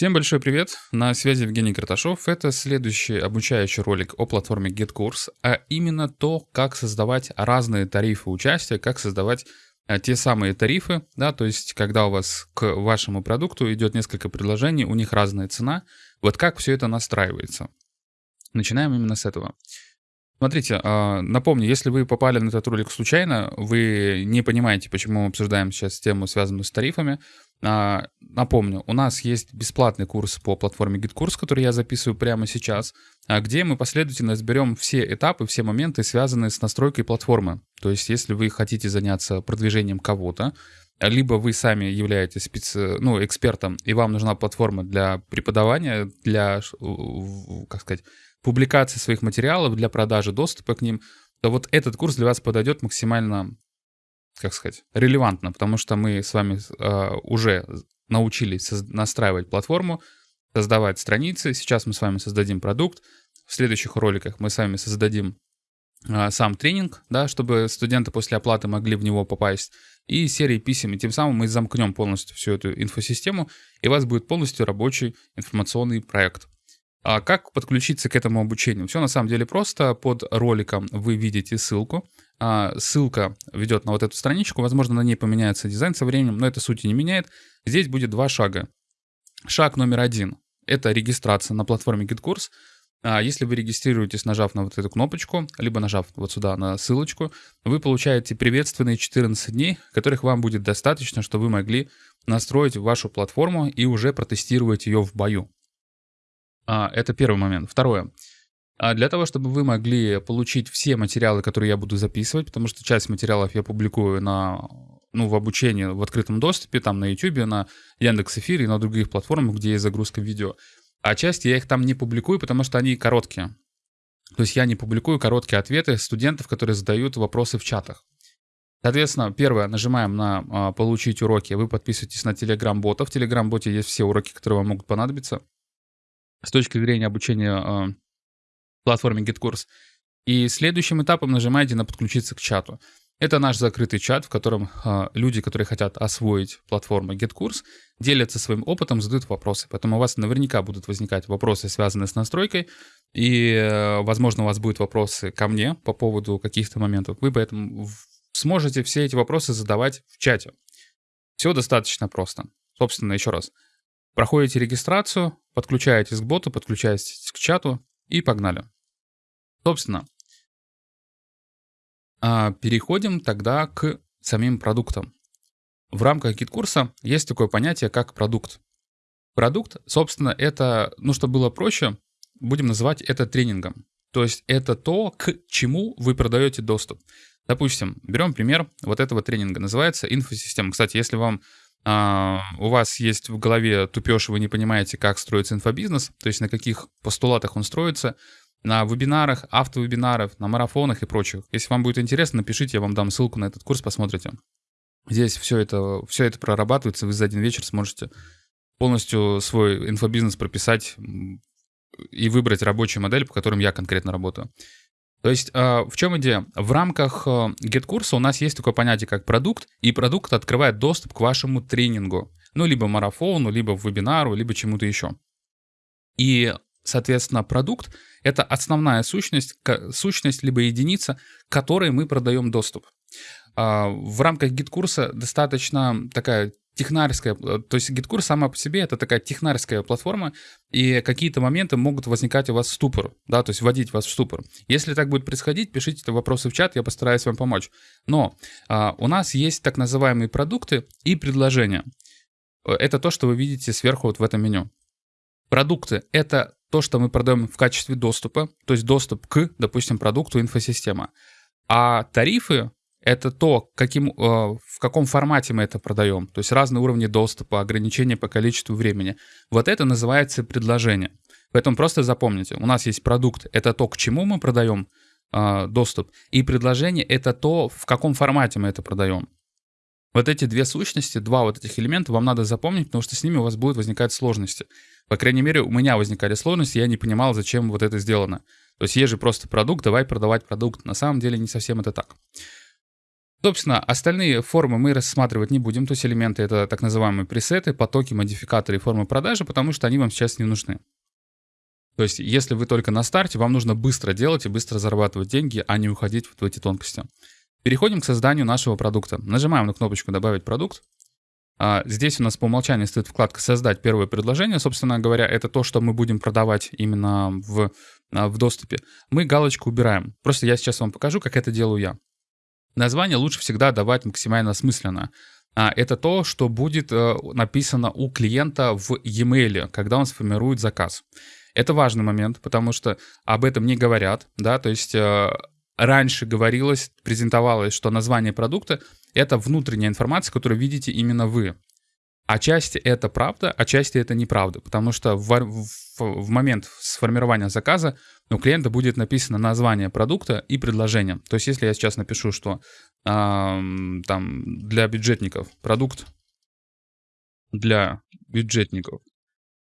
Всем большой привет! На связи Евгений Карташов. Это следующий обучающий ролик о платформе GetCourse, а именно то, как создавать разные тарифы участия, как создавать а, те самые тарифы, да, то есть когда у вас к вашему продукту идет несколько предложений, у них разная цена, вот как все это настраивается. Начинаем именно с этого. Смотрите, а, напомню, если вы попали на этот ролик случайно, вы не понимаете, почему мы обсуждаем сейчас тему, связанную с тарифами, а, напомню, у нас есть бесплатный курс по платформе GitKurs, который я записываю прямо сейчас, а, где мы последовательно разберем все этапы, все моменты, связанные с настройкой платформы. То есть, если вы хотите заняться продвижением кого-то, либо вы сами являетесь специ... ну, экспертом, и вам нужна платформа для преподавания, для, как сказать, публикации своих материалов, для продажи доступа к ним, то вот этот курс для вас подойдет максимально как сказать, релевантно, потому что мы с вами э, уже научились настраивать платформу, создавать страницы. Сейчас мы с вами создадим продукт. В следующих роликах мы с вами создадим э, сам тренинг, да, чтобы студенты после оплаты могли в него попасть, и серии писем. И тем самым мы замкнем полностью всю эту инфосистему, и у вас будет полностью рабочий информационный проект. А как подключиться к этому обучению? Все на самом деле просто. Под роликом вы видите ссылку. А, ссылка ведет на вот эту страничку. Возможно, на ней поменяется дизайн со временем, но это сути не меняет. Здесь будет два шага. Шаг номер один — это регистрация на платформе GitKurs. А, если вы регистрируетесь, нажав на вот эту кнопочку, либо нажав вот сюда на ссылочку, вы получаете приветственные 14 дней, которых вам будет достаточно, чтобы вы могли настроить вашу платформу и уже протестировать ее в бою. А, это первый момент. Второе. А для того, чтобы вы могли получить все материалы, которые я буду записывать, потому что часть материалов я публикую на, ну, в обучении в открытом доступе, там на YouTube, на Яндекс.Эфире и на других платформах, где есть загрузка видео. А часть я их там не публикую, потому что они короткие. То есть я не публикую короткие ответы студентов, которые задают вопросы в чатах. Соответственно, первое, нажимаем на а, «Получить уроки». Вы подписываетесь на Telegram-бота. В Telegram-боте есть все уроки, которые вам могут понадобиться с точки зрения обучения э, платформе GitKurs. И следующим этапом нажимаете на «Подключиться к чату». Это наш закрытый чат, в котором э, люди, которые хотят освоить платформу GitKurs, делятся своим опытом, задают вопросы. Поэтому у вас наверняка будут возникать вопросы, связанные с настройкой, и, э, возможно, у вас будут вопросы ко мне по поводу каких-то моментов. Вы поэтому сможете все эти вопросы задавать в чате. Все достаточно просто. Собственно, еще раз. Проходите регистрацию, подключаетесь к боту, подключаетесь к чату и погнали. Собственно, а, переходим тогда к самим продуктам. В рамках GetCourse есть такое понятие, как продукт. Продукт, собственно, это, ну, чтобы было проще, будем называть это тренингом. То есть это то, к чему вы продаете доступ. Допустим, берем пример вот этого тренинга. Называется инфосистема. Кстати, если вам а, у вас есть в голове тупеж, вы не понимаете, как строится инфобизнес, то есть на каких постулатах он строится, на вебинарах, автовебинарах, на марафонах и прочих. Если вам будет интересно, напишите, я вам дам ссылку на этот курс, посмотрите. Здесь все это, все это прорабатывается, вы за один вечер сможете полностью свой инфобизнес прописать и выбрать рабочую модель, по которым я конкретно работаю. То есть а, в чем идея? В рамках а, GetCurse у нас есть такое понятие, как продукт, и продукт открывает доступ к вашему тренингу. Ну, либо марафону, либо вебинару, либо чему-то еще. И, соответственно, продукт — это основная сущность, сущность либо единица, которой мы продаем доступ. А, в рамках GetCourse достаточно такая технарская, то есть GetCourse сама по себе это такая технарская платформа, и какие-то моменты могут возникать у вас в ступор, да, то есть вводить вас в ступор. Если так будет происходить, пишите вопросы в чат, я постараюсь вам помочь. Но а, у нас есть так называемые продукты и предложения. Э, это то, что вы видите сверху вот в этом меню. Продукты — это то, что мы продаем в качестве доступа, то есть доступ к, допустим, продукту инфосистема. А тарифы это то, каким, э, в каком формате мы это продаем. То есть разные уровни доступа, ограничения по количеству времени. Вот это называется предложение. Поэтому просто запомните, у нас есть продукт, это то, к чему мы продаем э, доступ, и предложение — это то, в каком формате мы это продаем. Вот эти две сущности, два вот этих элемента вам надо запомнить, потому что с ними у вас будут возникать сложности. По крайней мере, у меня возникали сложности, я не понимал, зачем вот это сделано. То есть есть же просто продукт, давай продавать продукт. На самом деле не совсем это так. Собственно, остальные формы мы рассматривать не будем, то есть элементы это так называемые пресеты, потоки, модификаторы и формы продажи, потому что они вам сейчас не нужны. То есть, если вы только на старте, вам нужно быстро делать и быстро зарабатывать деньги, а не уходить в эти тонкости. Переходим к созданию нашего продукта. Нажимаем на кнопочку «Добавить продукт». А, здесь у нас по умолчанию стоит вкладка «Создать первое предложение». Собственно говоря, это то, что мы будем продавать именно в, а, в доступе. Мы галочку убираем. Просто я сейчас вам покажу, как это делаю я. Название лучше всегда давать максимально осмысленно. А, это то, что будет э, написано у клиента в e-mail, когда он сформирует заказ. Это важный момент, потому что об этом не говорят, да, то есть э, раньше говорилось, презентовалось, что название продукта — это внутренняя информация, которую видите именно вы. Отчасти это правда, отчасти это неправда, потому что в, в, в момент сформирования заказа у клиента будет написано название продукта и предложение. То есть если я сейчас напишу, что э, там для бюджетников продукт для бюджетников,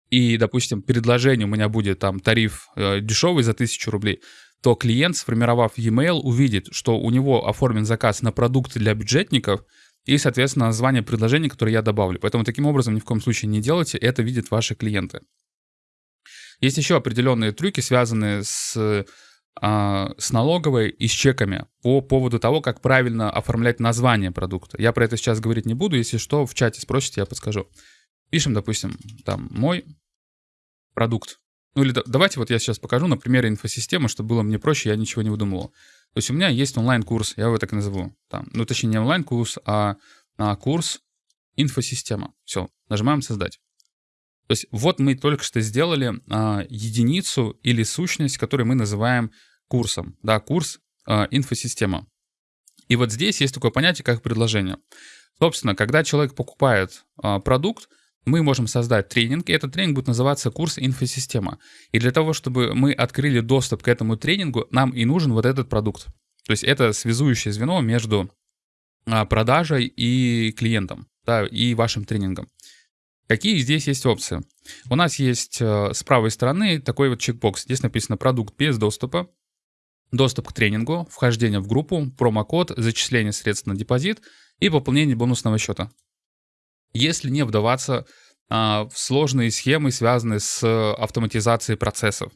и, допустим, предложение у меня будет там тариф э, дешевый за 1000 рублей, то клиент, сформировав e-mail, увидит, что у него оформлен заказ на продукты для бюджетников и, соответственно, название предложения, которое я добавлю. Поэтому таким образом ни в коем случае не делайте, это видят ваши клиенты. Есть еще определенные трюки, связанные с, а, с налоговой и с чеками по поводу того, как правильно оформлять название продукта. Я про это сейчас говорить не буду, если что, в чате спросите, я подскажу. Пишем, допустим, там, мой продукт. Ну или давайте вот я сейчас покажу на примере инфосистемы, чтобы было мне проще, я ничего не выдумывал. То есть у меня есть онлайн-курс, я его так и назову. Там, ну точнее не онлайн-курс, а, а курс инфосистема. Все, нажимаем создать. То есть вот мы только что сделали а, единицу или сущность, которую мы называем курсом. Да, курс а, инфосистема. И вот здесь есть такое понятие, как предложение. Собственно, когда человек покупает а, продукт, мы можем создать тренинг, и этот тренинг будет называться курс инфосистема. И для того, чтобы мы открыли доступ к этому тренингу, нам и нужен вот этот продукт. То есть это связующее звено между а, продажей и клиентом, да, и вашим тренингом. Какие здесь есть опции? У нас есть э, с правой стороны такой вот чекбокс. Здесь написано «Продукт без доступа», доступ к тренингу, вхождение в группу, промокод, зачисление средств на депозит и пополнение бонусного счета. Если не вдаваться а, в сложные схемы, связанные с автоматизацией процессов,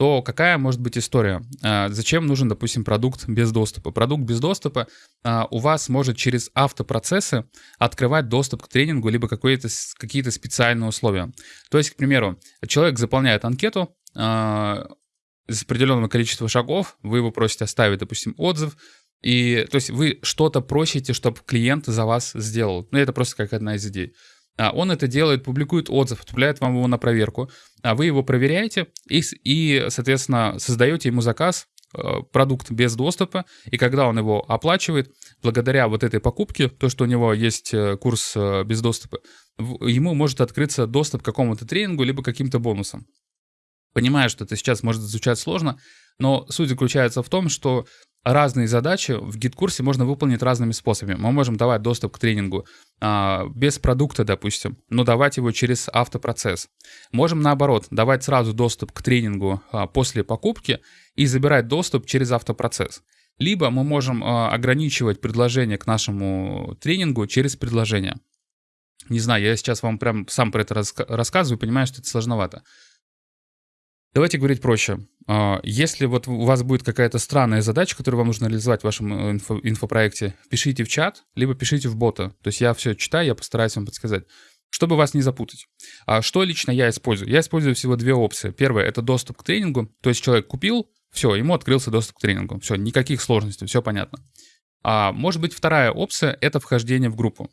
то какая может быть история? А, зачем нужен, допустим, продукт без доступа? Продукт без доступа а, у вас может через автопроцессы открывать доступ к тренингу либо какие-то специальные условия. То есть, к примеру, человек заполняет анкету, из определенного количества шагов, вы его просите оставить, допустим, отзыв, и, то есть, вы что-то просите, чтобы клиент за вас сделал. Ну, это просто как одна из идей. А он это делает, публикует отзыв, отправляет вам его на проверку, а вы его проверяете и, и соответственно, создаете ему заказ, э, продукт без доступа, и когда он его оплачивает, благодаря вот этой покупке, то, что у него есть э, курс э, без доступа, ему может открыться доступ к какому-то тренингу, либо каким-то бонусам. Понимаю, что это сейчас может звучать сложно, но суть заключается в том, что разные задачи в гид-курсе можно выполнить разными способами. Мы можем давать доступ к тренингу а, без продукта, допустим, но давать его через автопроцесс. Можем наоборот, давать сразу доступ к тренингу а, после покупки и забирать доступ через автопроцесс. Либо мы можем а, ограничивать предложение к нашему тренингу через предложение. Не знаю, я сейчас вам прям сам про это рассказываю, понимаю, что это сложновато. Давайте говорить проще. А, если вот у вас будет какая-то странная задача, которую вам нужно реализовать в вашем э, инфо инфопроекте, пишите в чат, либо пишите в бота. То есть я все читаю, я постараюсь вам подсказать. Чтобы вас не запутать. А что лично я использую? Я использую всего две опции. Первое — это доступ к тренингу. То есть человек купил, все, ему открылся доступ к тренингу. Все, никаких сложностей, все понятно. А может быть вторая опция — это вхождение в группу.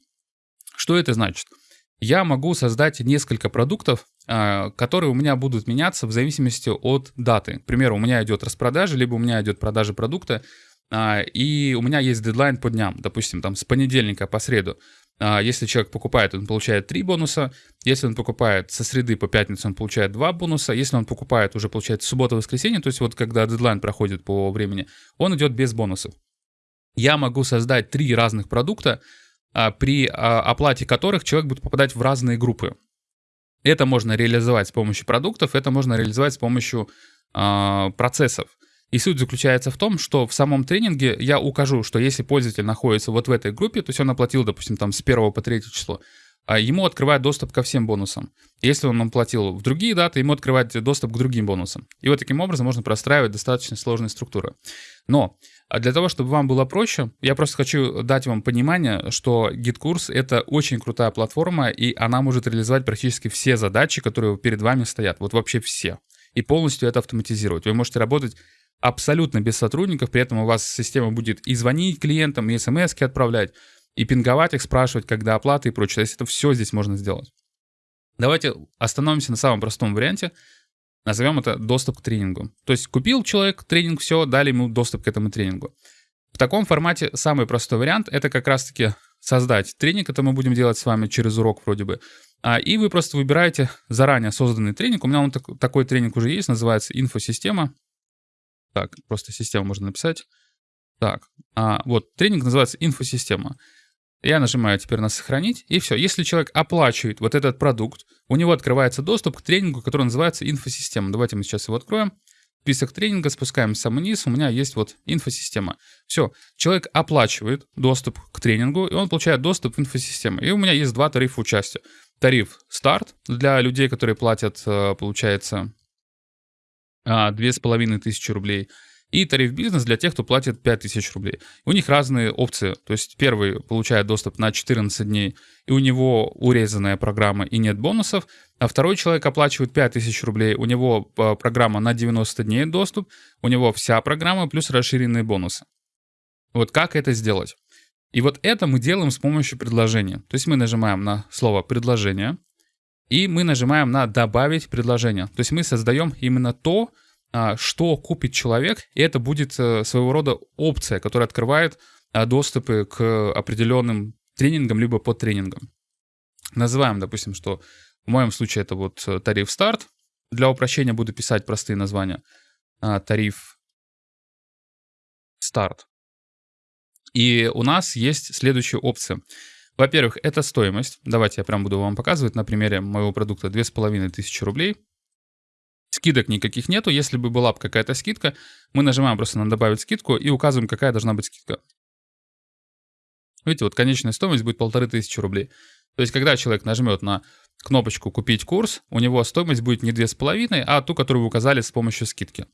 Что это значит? Я могу создать несколько продуктов, а, которые у меня будут меняться в зависимости от даты. К примеру, у меня идет распродажа, либо у меня идет продажа продукта, а, и у меня есть дедлайн по дням, допустим, там с понедельника по среду. А, если человек покупает, он получает 3 бонуса. Если он покупает со среды по пятницу, он получает 2 бонуса. Если он покупает уже, получается, суббота-воскресенье, то есть вот когда дедлайн проходит по времени, он идет без бонусов. Я могу создать три разных продукта, при оплате которых человек будет попадать в разные группы. Это можно реализовать с помощью продуктов, это можно реализовать с помощью э, процессов. И суть заключается в том, что в самом тренинге я укажу, что если пользователь находится вот в этой группе, то есть он оплатил, допустим, там с 1 по 3 число, а ему открывает доступ ко всем бонусам. Если он оплатил в другие даты, ему открывать доступ к другим бонусам. И вот таким образом можно простраивать достаточно сложные структуры. Но а для того, чтобы вам было проще, я просто хочу дать вам понимание, что GitKurs — это очень крутая платформа, и она может реализовать практически все задачи, которые перед вами стоят. Вот вообще все. И полностью это автоматизировать. Вы можете работать абсолютно без сотрудников, при этом у вас система будет и звонить клиентам, и смс отправлять, и пинговать их, спрашивать, когда оплата и прочее. То есть это все здесь можно сделать. Давайте остановимся на самом простом варианте. Назовем это доступ к тренингу. То есть купил человек тренинг, все, дали ему доступ к этому тренингу. В таком формате самый простой вариант — это как раз-таки создать тренинг. Это мы будем делать с вами через урок вроде бы. А, и вы просто выбираете заранее созданный тренинг. У меня он так, такой тренинг уже есть, называется инфосистема. Так, просто систему можно написать. Так, а, вот, тренинг называется инфосистема. Я нажимаю теперь на «Сохранить», и все. Если человек оплачивает вот этот продукт, у него открывается доступ к тренингу, который называется инфосистема. Давайте мы сейчас его откроем. Список тренинга, спускаем самый низ, у меня есть вот инфосистема. Все, человек оплачивает доступ к тренингу, и он получает доступ в инфосистему. И у меня есть два тарифа участия. Тариф старт для людей, которые платят, э, получается, а, две с половиной тысячи рублей. И тариф бизнес для тех, кто платит 5000 рублей. У них разные опции. То есть первый получает доступ на 14 дней, и у него урезанная программа и нет бонусов. А второй человек оплачивает 5000 рублей, у него а, программа на 90 дней доступ, у него вся программа плюс расширенные бонусы. Вот как это сделать? И вот это мы делаем с помощью предложения. То есть мы нажимаем на слово «предложение», и мы нажимаем на «Добавить предложение». То есть мы создаем именно то, а, что купит человек, и это будет э, своего рода опция, которая открывает а, доступы к определенным тренингам, либо под тренингам. Называем, допустим, что в моем случае это вот э, тариф старт. Для упрощения буду писать простые названия. А, тариф старт. И у нас есть следующая опция. Во-первых, это стоимость. Давайте я прям буду вам показывать на примере моего продукта 2500 рублей. Скидок никаких нету. Если бы была какая-то скидка, мы нажимаем просто на «Добавить скидку» и указываем, какая должна быть скидка. Видите, вот конечная стоимость будет 1500 рублей. То есть, когда человек нажмет на кнопочку «Купить курс», у него стоимость будет не 2,5, а ту, которую вы указали с помощью скидки.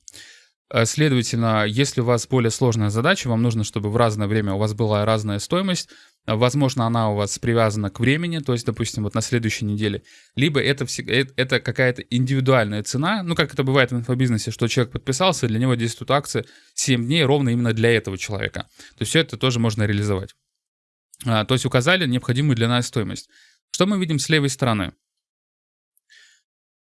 Э, следовательно, если у вас более сложная задача, вам нужно, чтобы в разное время у вас была разная стоимость, возможно, она у вас привязана к времени, то есть, допустим, вот на следующей неделе, либо это, э, это какая-то индивидуальная цена, ну, как это бывает в инфобизнесе, что человек подписался, для него действует акция 7 дней ровно именно для этого человека. То есть все это тоже можно реализовать. А, то есть указали необходимую для нас стоимость. Что мы видим с левой стороны?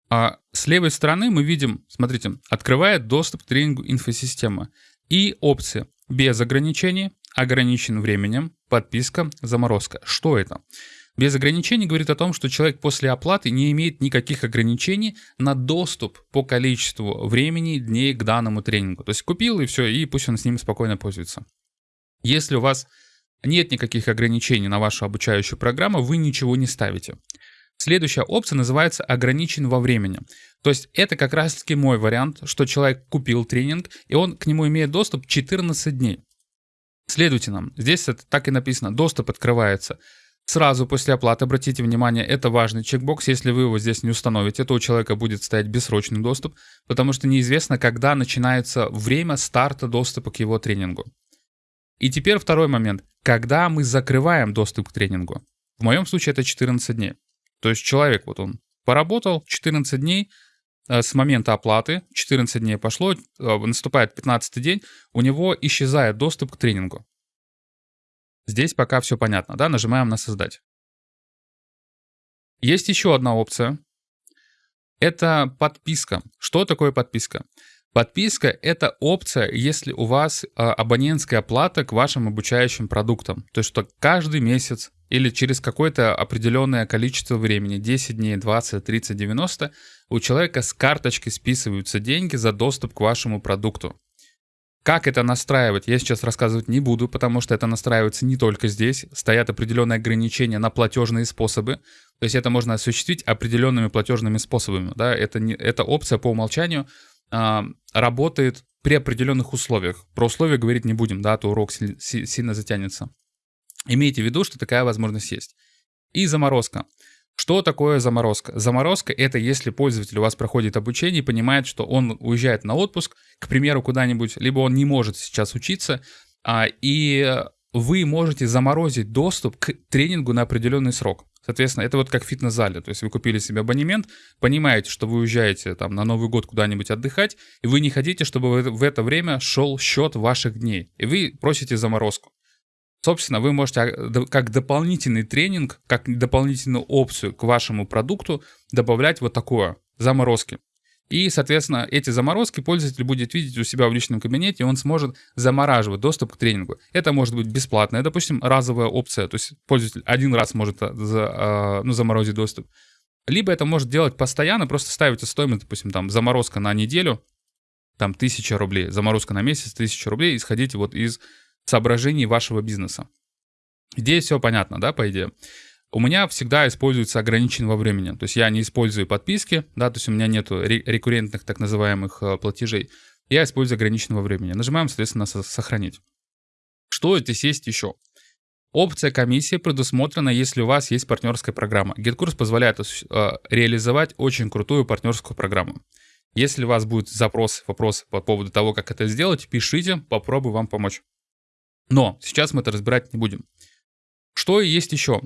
А с левой стороны мы видим, смотрите, открывает доступ к тренингу инфосистема и опции без ограничений, ограничен временем, подписка, заморозка. Что это? Без ограничений говорит о том, что человек после оплаты не имеет никаких ограничений на доступ по количеству времени, дней к данному тренингу. То есть купил и все, и пусть он с ним спокойно пользуется. Если у вас нет никаких ограничений на вашу обучающую программу, вы ничего не ставите. Следующая опция называется «ограничен во времени». То есть это как раз-таки мой вариант, что человек купил тренинг, и он к нему имеет доступ 14 дней. Следовательно, здесь это так и написано, доступ открывается сразу после оплаты. Обратите внимание, это важный чекбокс, если вы его здесь не установите, то у человека будет стоять бессрочный доступ, потому что неизвестно, когда начинается время старта доступа к его тренингу. И теперь второй момент. Когда мы закрываем доступ к тренингу? В моем случае это 14 дней. То есть человек, вот он поработал 14 дней, э, с момента оплаты, 14 дней пошло, э, наступает 15 день, у него исчезает доступ к тренингу. Здесь пока все понятно, да, нажимаем на «Создать». Есть еще одна опция. Это подписка. Что такое подписка? Подписка — это опция, если у вас а, абонентская плата к вашим обучающим продуктам. То есть, что каждый месяц или через какое-то определенное количество времени, 10 дней, 20, 30, 90, у человека с карточки списываются деньги за доступ к вашему продукту. Как это настраивать, я сейчас рассказывать не буду, потому что это настраивается не только здесь. Стоят определенные ограничения на платежные способы. То есть это можно осуществить определенными платежными способами. Да? Это, не, это опция по умолчанию а, работает при определенных условиях. Про условия говорить не будем, да, а то урок сильно затянется. Имейте в виду, что такая возможность есть. И заморозка. Что такое заморозка? Заморозка — это если пользователь у вас проходит обучение и понимает, что он уезжает на отпуск, к примеру, куда-нибудь, либо он не может сейчас учиться, а, и вы можете заморозить доступ к тренингу на определенный срок. Соответственно, это вот как в фитнес-зале. То есть вы купили себе абонемент, понимаете, что вы уезжаете там на Новый год куда-нибудь отдыхать, и вы не хотите, чтобы в это время шел счет ваших дней. И вы просите заморозку. Собственно, вы можете а, как дополнительный тренинг, как дополнительную опцию к вашему продукту добавлять вот такое, заморозки. И, соответственно, эти заморозки пользователь будет видеть у себя в личном кабинете, и он сможет замораживать доступ к тренингу. Это может быть бесплатная, допустим, разовая опция, то есть пользователь один раз может а, за, а, ну, заморозить доступ. Либо это может делать постоянно, просто ставите стоимость, допустим, там заморозка на неделю, там 1000 рублей, заморозка на месяц 1000 рублей, исходите вот из соображений вашего бизнеса. Здесь все понятно, да, по идее. У меня всегда используется ограничен во времени. То есть я не использую подписки, да, то есть у меня нету рекуррентных так называемых э, платежей. Я использую ограничен во времени. Нажимаем, соответственно, сохранить. Что здесь есть еще? Опция комиссии предусмотрена, если у вас есть партнерская программа. GitKurs позволяет э, реализовать очень крутую партнерскую программу. Если у вас будут запросы, вопросы по поводу того, как это сделать, пишите, попробую вам помочь. Но сейчас мы это разбирать не будем. Что есть еще?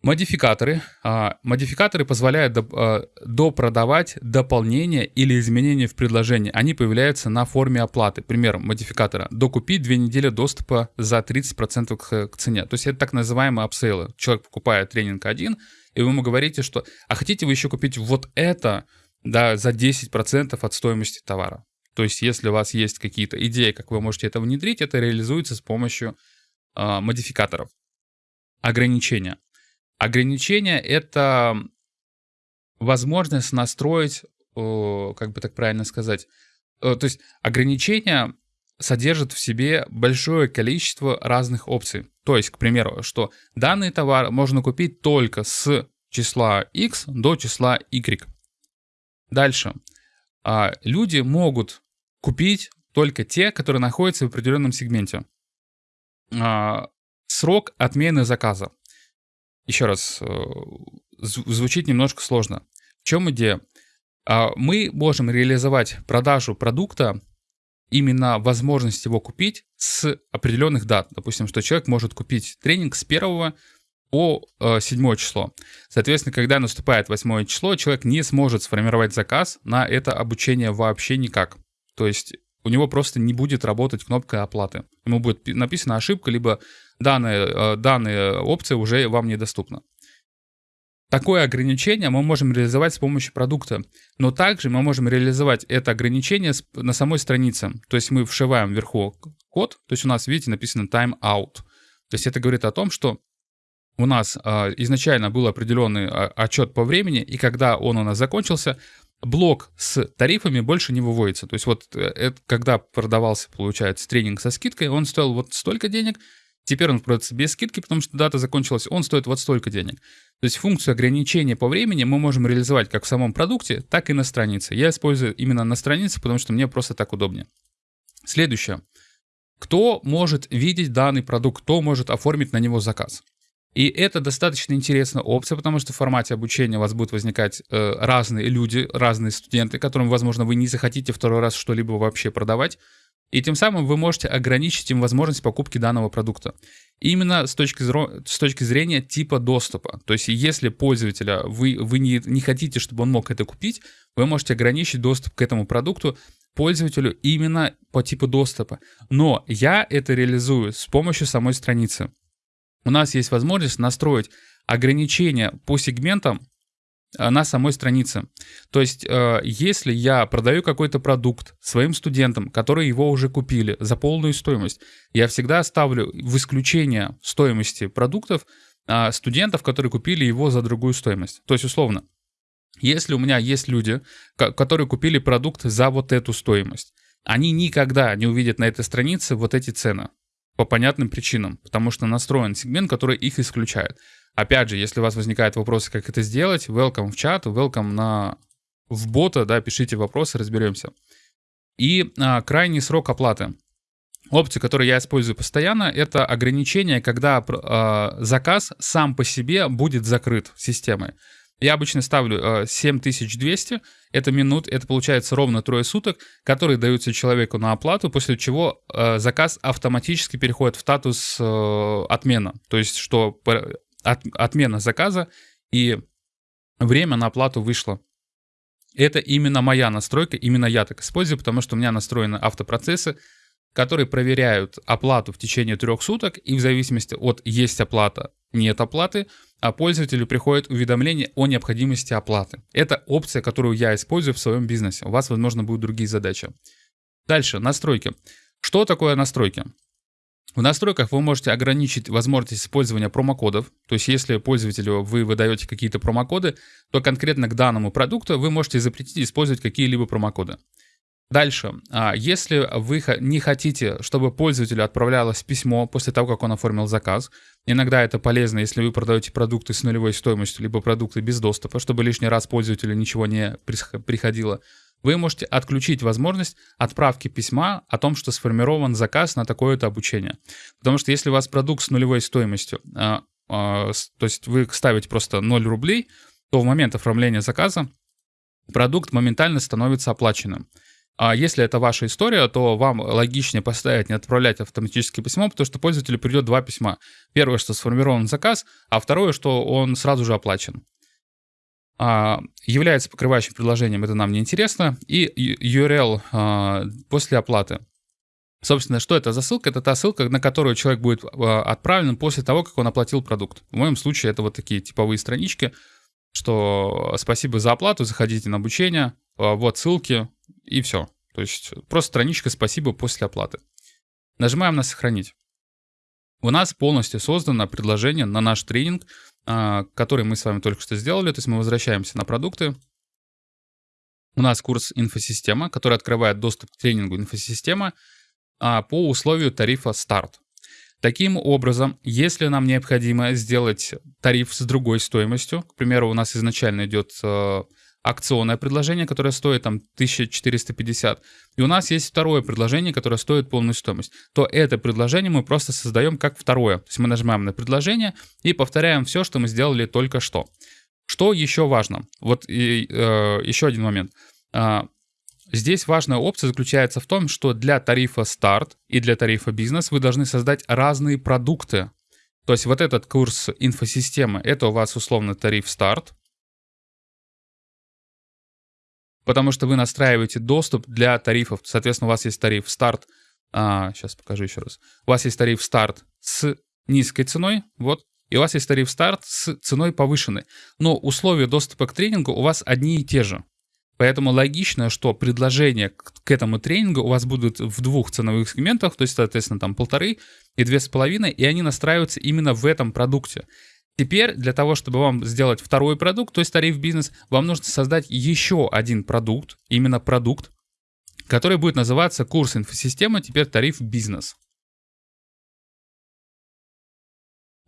Модификаторы. А, модификаторы позволяют а, допродавать дополнения или изменения в предложении. Они появляются на форме оплаты. Пример модификатора. Докупить две недели доступа за 30% к, цене. То есть это так называемые апсейлы. Человек покупает тренинг один, и вы ему говорите, что а хотите вы еще купить вот это да, за 10% от стоимости товара. То есть, если у вас есть какие-то идеи, как вы можете это внедрить, это реализуется с помощью э, модификаторов. Ограничения. Ограничения — это возможность настроить, э, как бы так правильно сказать, э, то есть ограничения содержат в себе большое количество разных опций. То есть, к примеру, что данный товар можно купить только с числа x до числа y. Дальше. А, люди могут купить только те, которые находятся в определенном сегменте. А, срок отмены заказа. Еще раз, э, звучит немножко сложно. В чем идея? А, мы можем реализовать продажу продукта, именно возможность его купить с определенных дат. Допустим, что человек может купить тренинг с 1 по 7 э, число. Соответственно, когда наступает 8 число, человек не сможет сформировать заказ на это обучение вообще никак. То есть у него просто не будет работать кнопка оплаты. Ему будет написана ошибка, либо данная, э, данная опция уже вам недоступна. Такое ограничение мы можем реализовать с помощью продукта, но также мы можем реализовать это ограничение на самой странице. То есть мы вшиваем вверху код, то есть у нас, видите, написано time out. То есть это говорит о том, что у нас э, изначально был определенный э, отчет по времени, и когда он у нас закончился, блок с тарифами больше не выводится. То есть вот э, это, когда продавался, получается, тренинг со скидкой, он стоил вот столько денег, теперь он продается без скидки, потому что дата закончилась, он стоит вот столько денег. То есть функцию ограничения по времени мы можем реализовать как в самом продукте, так и на странице. Я использую именно на странице, потому что мне просто так удобнее. Следующее. Кто может видеть данный продукт, кто может оформить на него заказ? И это достаточно интересная опция, потому что в формате обучения у вас будут возникать э, разные люди, разные студенты, которым, возможно, вы не захотите второй раз что-либо вообще продавать. И тем самым вы можете ограничить им возможность покупки данного продукта. Именно с точки, с точки зрения типа доступа. То есть если пользователя вы, вы не, не хотите, чтобы он мог это купить, вы можете ограничить доступ к этому продукту пользователю именно по типу доступа. Но я это реализую с помощью самой страницы у нас есть возможность настроить ограничения по сегментам на самой странице. То есть, э, если я продаю какой-то продукт своим студентам, которые его уже купили за полную стоимость, я всегда ставлю в исключение стоимости продуктов э, студентов, которые купили его за другую стоимость. То есть, условно, если у меня есть люди, которые купили продукт за вот эту стоимость, они никогда не увидят на этой странице вот эти цены по понятным причинам, потому что настроен сегмент, который их исключает. Опять же, если у вас возникают вопросы, как это сделать, welcome в чат, welcome на в бота, да, пишите вопросы, разберемся. И а, крайний срок оплаты. Опция, которую я использую постоянно, это ограничение, когда э, заказ сам по себе будет закрыт системой. Я обычно ставлю э, 7200, это минут, это получается ровно трое суток, которые даются человеку на оплату, после чего э, заказ автоматически переходит в статус э, отмена. То есть, что от, отмена заказа и время на оплату вышло. Это именно моя настройка, именно я так использую, потому что у меня настроены автопроцессы, которые проверяют оплату в течение трех суток, и в зависимости от есть оплата, нет оплаты, а пользователю приходит уведомление о необходимости оплаты. Это опция, которую я использую в своем бизнесе. У вас, возможно, будут другие задачи. Дальше, настройки. Что такое настройки? В настройках вы можете ограничить возможность использования промокодов. То есть если пользователю вы выдаете какие-то промокоды, то конкретно к данному продукту вы можете запретить использовать какие-либо промокоды. Дальше, а, если вы не хотите, чтобы пользователю отправлялось письмо после того, как он оформил заказ, иногда это полезно, если вы продаете продукты с нулевой стоимостью, либо продукты без доступа, чтобы лишний раз пользователю ничего не приходило, вы можете отключить возможность отправки письма о том, что сформирован заказ на такое-то обучение. Потому что если у вас продукт с нулевой стоимостью, а, а, то есть вы ставите просто 0 рублей, то в момент оформления заказа продукт моментально становится оплаченным. А если это ваша история, то вам логичнее поставить не отправлять автоматическое письмо, потому что пользователю придет два письма. Первое, что сформирован заказ, а второе, что он сразу же оплачен. А, является покрывающим предложением, это нам не интересно. И URL а, после оплаты. Собственно, что это за ссылка? Это та ссылка, на которую человек будет а, отправлен после того, как он оплатил продукт. В моем случае это вот такие типовые странички, что спасибо за оплату, заходите на обучение, а, вот ссылки, и все. То есть просто страничка «Спасибо» после оплаты. Нажимаем на «Сохранить». У нас полностью создано предложение на наш тренинг, а, который мы с вами только что сделали. То есть мы возвращаемся на продукты. У нас курс «Инфосистема», который открывает доступ к тренингу «Инфосистема» а, по условию тарифа «Старт». Таким образом, если нам необходимо сделать тариф с другой стоимостью, к примеру, у нас изначально идет а, акционное предложение, которое стоит там 1450, и у нас есть второе предложение, которое стоит полную стоимость, то это предложение мы просто создаем как второе. То есть мы нажимаем на предложение и повторяем все, что мы сделали только что. Что еще важно? Вот и, э, еще один момент. А, здесь важная опция заключается в том, что для тарифа старт и для тарифа бизнес вы должны создать разные продукты. То есть вот этот курс инфосистемы, это у вас условно тариф старт, потому что вы настраиваете доступ для тарифов. Соответственно, у вас есть тариф старт. А, сейчас покажу еще раз. У вас есть тариф старт с низкой ценой, вот, и у вас есть тариф старт с ценой повышенной. Но условия доступа к тренингу у вас одни и те же. Поэтому логично, что предложения к этому тренингу у вас будут в двух ценовых сегментах, то есть, соответственно, там полторы и две с половиной, и они настраиваются именно в этом продукте. Теперь для того, чтобы вам сделать второй продукт, то есть тариф бизнес, вам нужно создать еще один продукт, именно продукт, который будет называться курс инфосистема, теперь тариф бизнес.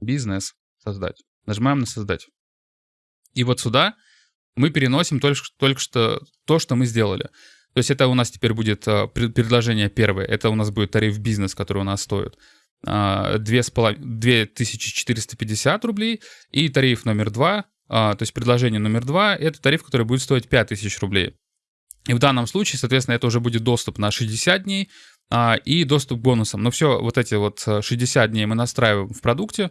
Бизнес создать. Нажимаем на создать. И вот сюда мы переносим только, только что то, что мы сделали. То есть это у нас теперь будет а, предложение первое. Это у нас будет тариф бизнес, который у нас стоит. 2450 рублей. И тариф номер два, а, то есть предложение номер два, это тариф, который будет стоить 5000 рублей. И в данном случае, соответственно, это уже будет доступ на 60 дней а, и доступ к бонусам. Но все вот эти вот 60 дней мы настраиваем в продукте.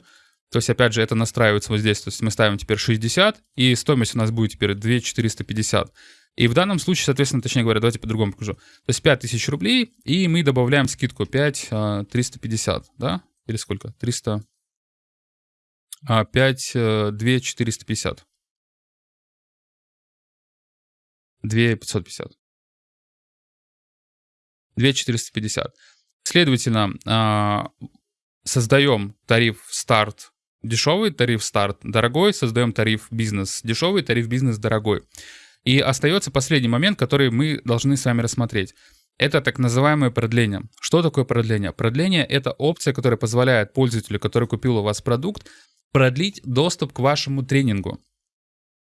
То есть, опять же, это настраивается вот здесь. То есть мы ставим теперь 60, и стоимость у нас будет теперь 2450. И в данном случае, соответственно, точнее говоря, давайте по-другому покажу. То есть 5000 рублей, и мы добавляем скидку 5 350, а, да? Или сколько? 300... 5 2 450. 2 550. 2 450. Следовательно, а, создаем тариф старт дешевый, тариф старт дорогой, создаем тариф бизнес дешевый, тариф бизнес дорогой. И остается последний момент, который мы должны с вами рассмотреть. Это так называемое продление. Что такое продление? Продление — это опция, которая позволяет пользователю, который купил у вас продукт, продлить доступ к вашему тренингу.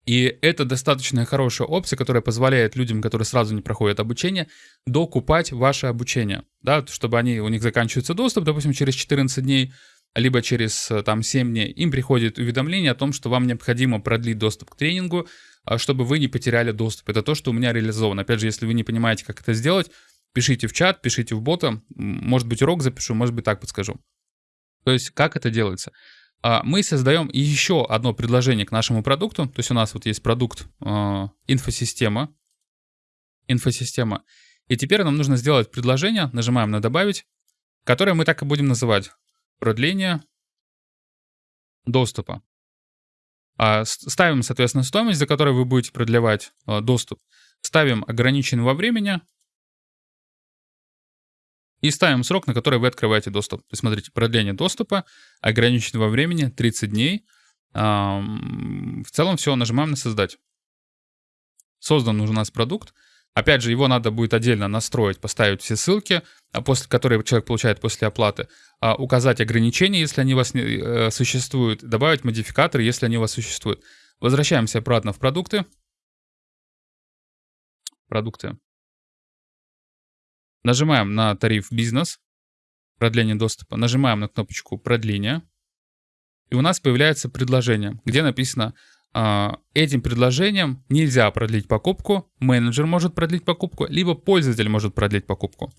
И это достаточно хорошая опция, которая позволяет людям, которые сразу не проходят обучение, докупать ваше обучение, да, чтобы они, у них заканчивается доступ, допустим, через 14 дней, либо через э, там 7 дней, им приходит уведомление о том, что вам необходимо продлить доступ к тренингу, а, чтобы вы не потеряли доступ. Это то, что у меня реализовано. Опять же, если вы не понимаете, как это сделать, пишите в чат, пишите в бота, может быть урок запишу, может быть так подскажу. То есть как это делается? А, мы создаем еще одно предложение к нашему продукту. То есть у нас вот есть продукт э, инфосистема. Инфосистема. И теперь нам нужно сделать предложение, нажимаем на «Добавить», которое мы так и будем называть. Продление доступа. А, ставим, соответственно, стоимость, за которой вы будете продлевать э, доступ. Ставим ограниченный во времени, и ставим срок, на который вы открываете доступ. То есть, смотрите, продление доступа, ограниченного времени 30 дней. В целом все, нажимаем на «Создать». Создан у нас продукт. Опять же, его надо будет отдельно настроить, поставить все ссылки, а после которые человек получает после оплаты, а, указать ограничения, если они у вас не, э, существуют, добавить модификаторы, если они у вас существуют. Возвращаемся обратно в продукты. Продукты. Нажимаем на тариф бизнес, продление доступа, нажимаем на кнопочку продления, и у нас появляется предложение, где написано, этим предложением нельзя продлить покупку, менеджер может продлить покупку, либо пользователь может продлить покупку.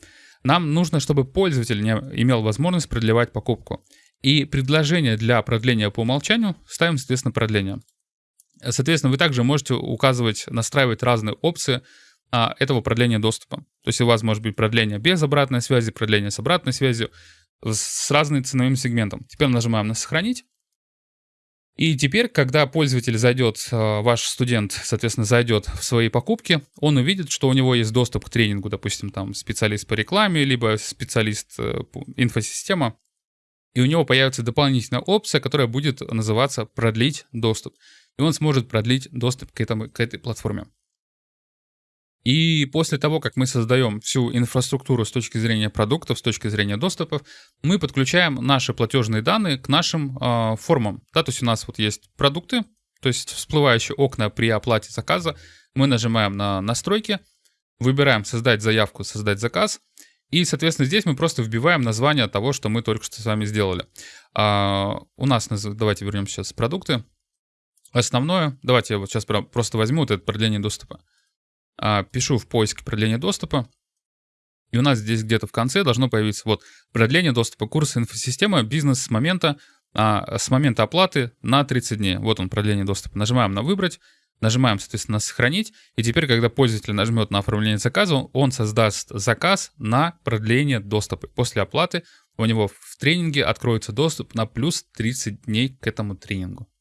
Нам нужно, чтобы пользователь не имел возможность продлевать покупку. И предложение для продления по умолчанию ставим, соответственно, продление. Соответственно, вы также можете указывать, настраивать разные опции, а, этого продления доступа. То есть у вас может быть продление без обратной связи, продление с обратной связью, с разным ценовым сегментом. Теперь нажимаем на «Сохранить». И теперь, когда пользователь зайдет, а, ваш студент, соответственно, зайдет в свои покупки, он увидит, что у него есть доступ к тренингу, допустим, там специалист по рекламе, либо специалист э, инфосистема, и у него появится дополнительная опция, которая будет называться «Продлить доступ». И он сможет продлить доступ к, этому, к этой платформе. И после того, как мы создаем всю инфраструктуру с точки зрения продуктов, с точки зрения доступов, мы подключаем наши платежные данные к нашим э, формам. Да, то есть у нас вот есть продукты, то есть всплывающие окна при оплате заказа. Мы нажимаем на настройки, выбираем создать заявку, создать заказ. И, соответственно, здесь мы просто вбиваем название того, что мы только что с вами сделали. А, у нас, давайте вернемся сейчас в продукты. Основное, давайте я вот сейчас просто возьму вот это продление доступа. А, пишу в поиск продление доступа, и у нас здесь где-то в конце должно появиться вот продление доступа курса инфосистема бизнес с момента, а, с момента оплаты на 30 дней. Вот он, продление доступа. Нажимаем на «Выбрать», нажимаем, соответственно, «Сохранить», и теперь, когда пользователь нажмет на оформление заказа, он создаст заказ на продление доступа. После оплаты у него в тренинге откроется доступ на плюс 30 дней к этому тренингу.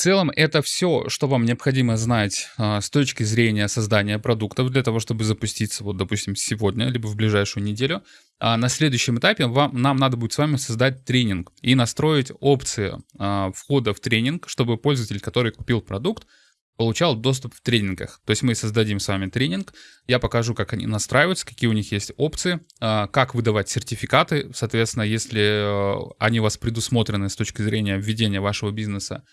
Целом это все, что вам необходимо знать а, с точки зрения создания продуктов для того, чтобы запуститься, вот, допустим, сегодня, либо в ближайшую неделю. А на следующем этапе вам, нам надо будет с вами создать тренинг и настроить опции а, входа в тренинг, чтобы пользователь, который купил продукт, получал доступ в тренингах. То есть мы создадим с вами тренинг, я покажу, как они настраиваются, какие у них есть опции, а, как выдавать сертификаты, соответственно, если а, они у вас предусмотрены с точки зрения введения вашего бизнеса,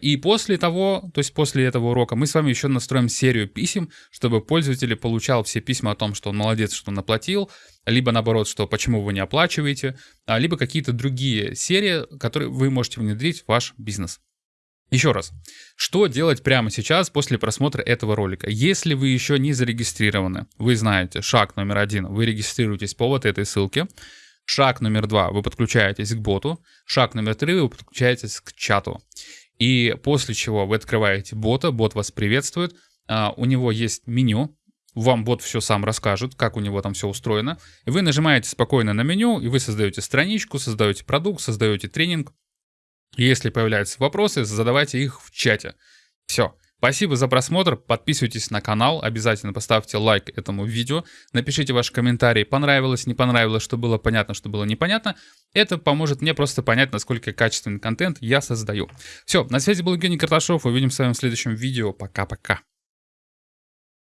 и после того, то есть после этого урока, мы с вами еще настроим серию писем, чтобы пользователь получал все письма о том, что он молодец, что он оплатил, либо наоборот, что почему вы не оплачиваете, а, либо какие-то другие серии, которые вы можете внедрить в ваш бизнес. Еще раз, что делать прямо сейчас после просмотра этого ролика? Если вы еще не зарегистрированы, вы знаете, шаг номер один, вы регистрируетесь по вот этой ссылке, шаг номер два, вы подключаетесь к боту, шаг номер три, вы подключаетесь к чату. И после чего вы открываете бота, бот вас приветствует, а, у него есть меню, вам бот все сам расскажет, как у него там все устроено. И вы нажимаете спокойно на меню, и вы создаете страничку, создаете продукт, создаете тренинг. Если появляются вопросы, задавайте их в чате. Все. Спасибо за просмотр, подписывайтесь на канал, обязательно поставьте лайк этому видео, напишите ваши комментарии, понравилось, не понравилось, что было понятно, что было непонятно. Это поможет мне просто понять, насколько качественный контент я создаю. Все, на связи был Евгений Карташов, увидимся с вами в следующем видео, пока-пока.